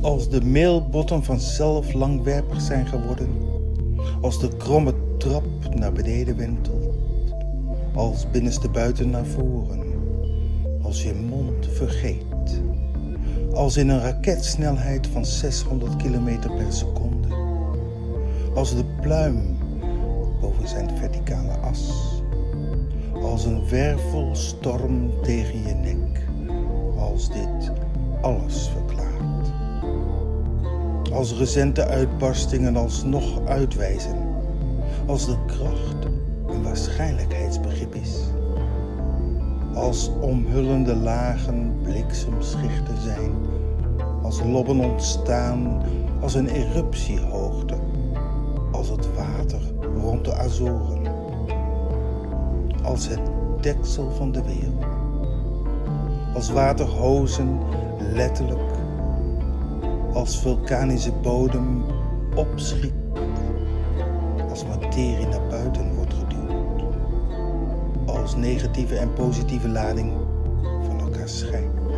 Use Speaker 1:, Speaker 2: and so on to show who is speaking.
Speaker 1: Als de mailbotten vanzelf langwerpig zijn geworden, als de kromme trap naar beneden wentelt, als binnenste buiten naar voren, als je mond vergeet, als in een raketsnelheid van 600 km per seconde, als de pluim boven zijn verticale as, als een wervelstorm tegen je nek, als dit alles verklaart. Als recente uitbarstingen alsnog uitwijzen, als de kracht een waarschijnlijkheidsbegrip is, als omhullende lagen bliksemschichten zijn, als lobben ontstaan, als een eruptiehoogte, als het water rond de Azoren, als het deksel van de wereld, als waterhozen letterlijk, als vulkanische bodem opschiet, als materie naar buiten wordt geduwd, als negatieve en positieve lading van elkaar scheidt.